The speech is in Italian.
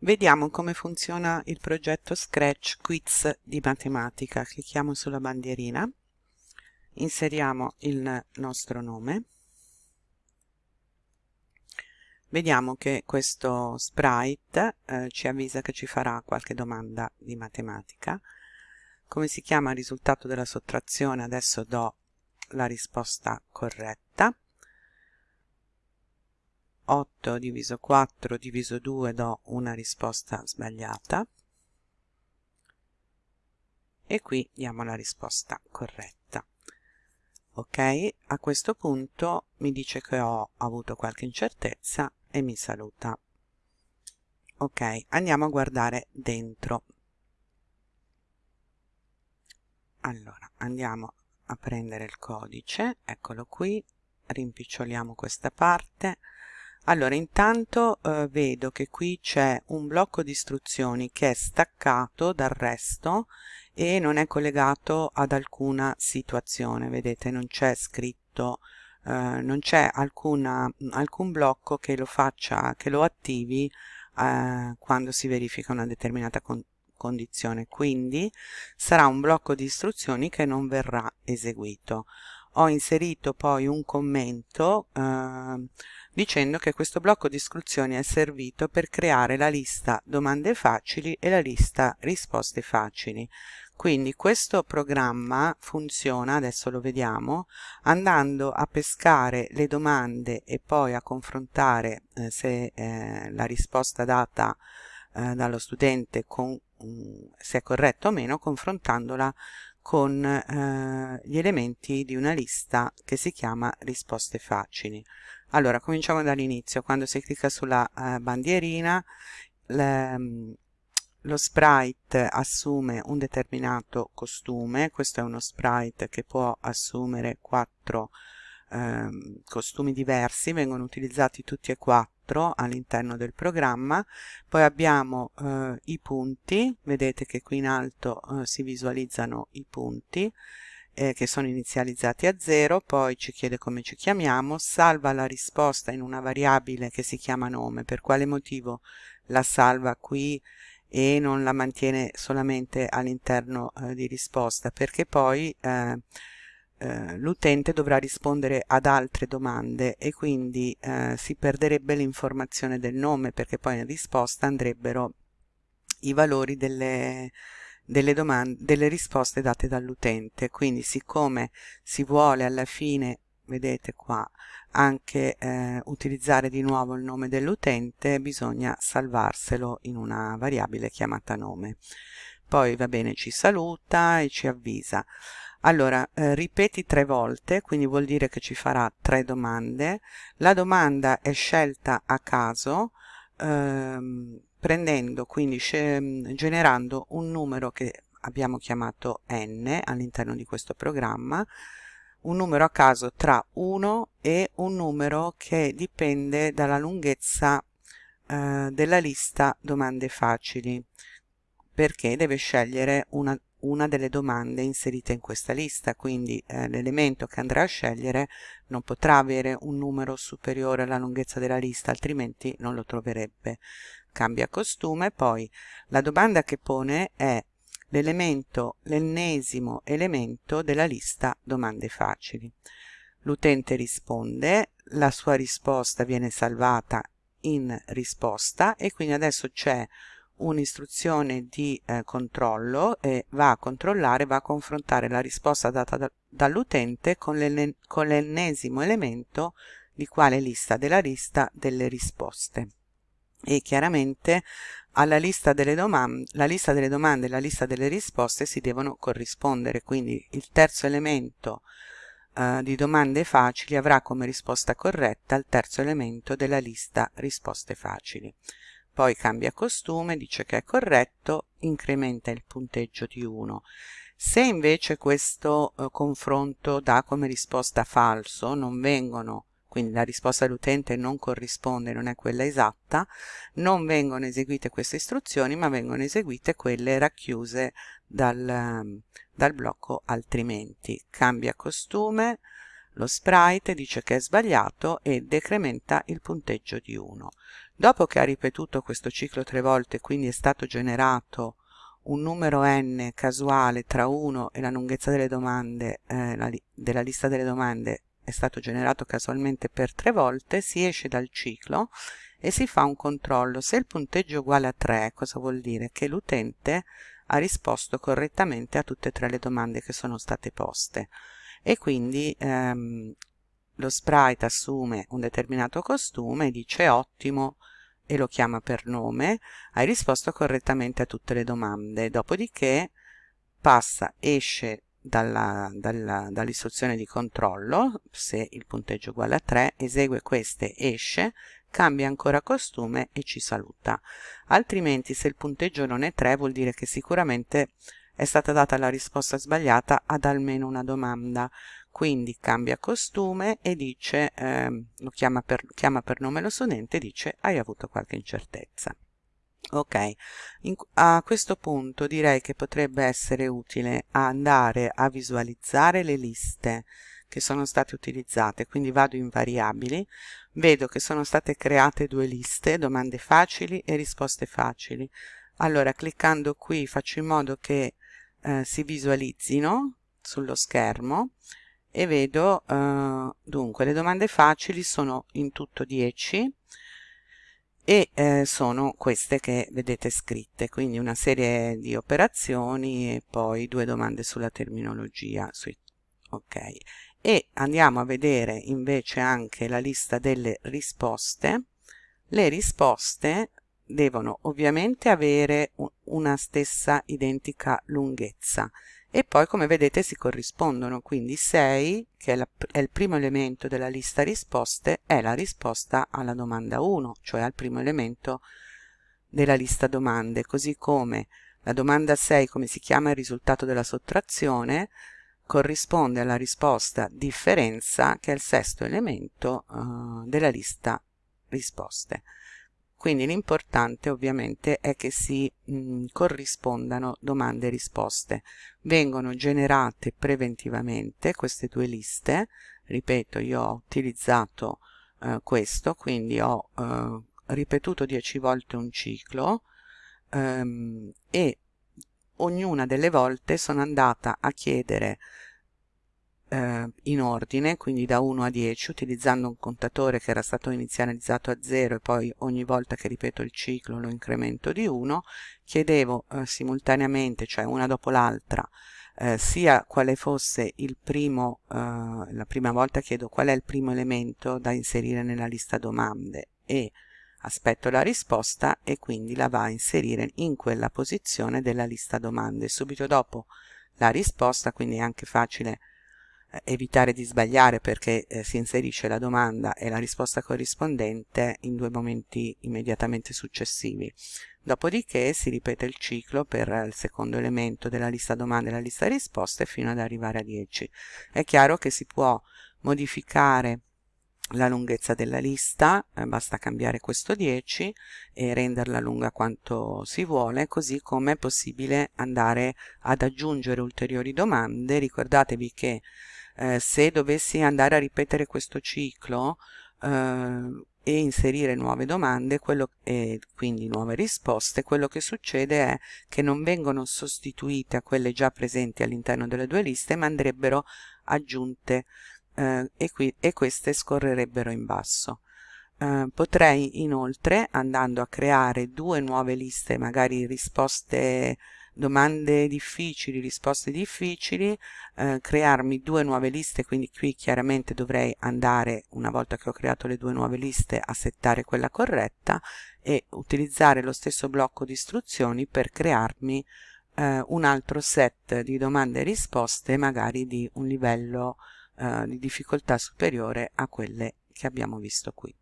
Vediamo come funziona il progetto Scratch Quiz di matematica. Clicchiamo sulla bandierina, inseriamo il nostro nome, vediamo che questo sprite eh, ci avvisa che ci farà qualche domanda di matematica. Come si chiama il risultato della sottrazione? Adesso do la risposta corretta 8 diviso 4 diviso 2 do una risposta sbagliata. E qui diamo la risposta corretta. Ok? A questo punto mi dice che ho avuto qualche incertezza e mi saluta. Ok andiamo a guardare dentro. Allora andiamo a prendere il codice. Eccolo qui. Rimpiccioliamo questa parte allora intanto eh, vedo che qui c'è un blocco di istruzioni che è staccato dal resto e non è collegato ad alcuna situazione. Vedete non c'è scritto eh, non c'è alcun blocco che lo faccia che lo attivi eh, quando si verifica una determinata con condizione. Quindi sarà un blocco di istruzioni che non verrà eseguito. Ho inserito poi un commento eh, dicendo che questo blocco di istruzioni è servito per creare la lista domande facili e la lista risposte facili. Quindi questo programma funziona, adesso lo vediamo, andando a pescare le domande e poi a confrontare eh, se eh, la risposta data eh, dallo studente con, um, se è corretta o meno, confrontandola con eh, gli elementi di una lista che si chiama risposte facili. Allora, cominciamo dall'inizio. Quando si clicca sulla uh, bandierina, le, lo sprite assume un determinato costume. Questo è uno sprite che può assumere quattro eh, costumi diversi, vengono utilizzati tutti e quattro all'interno del programma. Poi abbiamo eh, i punti, vedete che qui in alto eh, si visualizzano i punti eh, che sono inizializzati a 0, poi ci chiede come ci chiamiamo, salva la risposta in una variabile che si chiama nome, per quale motivo la salva qui e non la mantiene solamente all'interno eh, di risposta, perché poi eh, eh, l'utente dovrà rispondere ad altre domande e quindi eh, si perderebbe l'informazione del nome perché poi in risposta andrebbero i valori delle, delle, domande, delle risposte date dall'utente. Quindi siccome si vuole alla fine, vedete qua, anche eh, utilizzare di nuovo il nome dell'utente, bisogna salvarselo in una variabile chiamata nome. Poi va bene, ci saluta e ci avvisa. Allora, eh, ripeti tre volte, quindi vuol dire che ci farà tre domande. La domanda è scelta a caso, ehm, prendendo quindi generando un numero che abbiamo chiamato n all'interno di questo programma un numero a caso tra 1 e un numero che dipende dalla lunghezza eh, della lista domande facili perché deve scegliere una, una delle domande inserite in questa lista quindi eh, l'elemento che andrà a scegliere non potrà avere un numero superiore alla lunghezza della lista altrimenti non lo troverebbe cambia costume, poi la domanda che pone è l'elemento, l'ennesimo elemento della lista domande facili. L'utente risponde, la sua risposta viene salvata in risposta e quindi adesso c'è un'istruzione di eh, controllo e va a controllare, va a confrontare la risposta data da, dall'utente con l'ennesimo elemento di quale lista della lista delle risposte e chiaramente alla lista delle la lista delle domande e la lista delle risposte si devono corrispondere, quindi il terzo elemento eh, di domande facili avrà come risposta corretta il terzo elemento della lista risposte facili. Poi cambia costume, dice che è corretto, incrementa il punteggio di 1. Se invece questo eh, confronto dà come risposta falso, non vengono quindi la risposta dell'utente non corrisponde, non è quella esatta, non vengono eseguite queste istruzioni ma vengono eseguite quelle racchiuse dal, dal blocco altrimenti. Cambia costume, lo sprite dice che è sbagliato e decrementa il punteggio di 1. Dopo che ha ripetuto questo ciclo tre volte quindi è stato generato un numero n casuale tra 1 e la lunghezza delle domande eh, la, della lista delle domande è stato generato casualmente per tre volte si esce dal ciclo e si fa un controllo. Se il punteggio è uguale a 3 cosa vuol dire? Che l'utente ha risposto correttamente a tutte e tre le domande che sono state poste. E quindi ehm, lo sprite assume un determinato costume dice ottimo e lo chiama per nome, hai risposto correttamente a tutte le domande, dopodiché passa, esce dall'istruzione dall di controllo, se il punteggio è uguale a 3, esegue queste, esce, cambia ancora costume e ci saluta. Altrimenti se il punteggio non è 3 vuol dire che sicuramente è stata data la risposta sbagliata ad almeno una domanda quindi cambia costume e dice eh, lo chiama per, chiama per nome lo studente e dice hai avuto qualche incertezza. Ok In, a questo punto direi che potrebbe essere utile andare a visualizzare le liste che sono state utilizzate quindi vado in variabili vedo che sono state create due liste domande facili e risposte facili. Allora cliccando qui faccio in modo che eh, si visualizzino sullo schermo e vedo eh, dunque le domande facili sono in tutto 10 e eh, sono queste che vedete scritte. Quindi una serie di operazioni e poi due domande sulla terminologia sui, ok. E andiamo a vedere invece anche la lista delle risposte. Le risposte devono ovviamente avere una stessa identica lunghezza e poi come vedete si corrispondono. Quindi 6 che è, la, è, il primo elemento della lista risposte è la risposta alla domanda 1 cioè al primo elemento della lista domande. Così come la domanda 6 come si chiama il risultato della sottrazione corrisponde alla risposta differenza che è il sesto elemento uh, della lista risposte quindi l'importante ovviamente è che si mh, corrispondano domande e risposte. Vengono generate preventivamente queste due liste. Ripeto io ho utilizzato eh, questo quindi ho eh, ripetuto 10 volte un ciclo ehm, e ognuna delle volte sono andata a chiedere eh, in ordine, quindi da 1 a 10, utilizzando un contatore che era stato inizializzato a 0 e poi ogni volta che ripeto il ciclo lo incremento di 1, chiedevo eh, simultaneamente, cioè una dopo l'altra, eh, sia quale fosse il primo, eh, la prima volta chiedo qual è il primo elemento da inserire nella lista domande e aspetto la risposta e quindi la va a inserire in quella posizione della lista domande. Subito dopo la risposta, quindi è anche facile evitare di sbagliare perché eh, si inserisce la domanda e la risposta corrispondente in due momenti immediatamente successivi. Dopodiché si ripete il ciclo per il secondo elemento della lista domande e la lista risposte fino ad arrivare a 10. È chiaro che si può modificare la lunghezza della lista, eh, basta cambiare questo 10 e renderla lunga quanto si vuole, così come è possibile andare ad aggiungere ulteriori domande. Ricordatevi che eh, se dovessi andare a ripetere questo ciclo eh, e inserire nuove domande quello, e quindi nuove risposte, quello che succede è che non vengono sostituite a quelle già presenti all'interno delle due liste, ma andrebbero aggiunte eh, e, qui, e queste scorrerebbero in basso. Uh, potrei inoltre andando a creare due nuove liste magari risposte domande difficili, risposte difficili, eh, crearmi due nuove liste, quindi qui chiaramente dovrei andare, una volta che ho creato le due nuove liste, a settare quella corretta e utilizzare lo stesso blocco di istruzioni per crearmi eh, un altro set di domande e risposte, magari di un livello eh, di difficoltà superiore a quelle che abbiamo visto qui.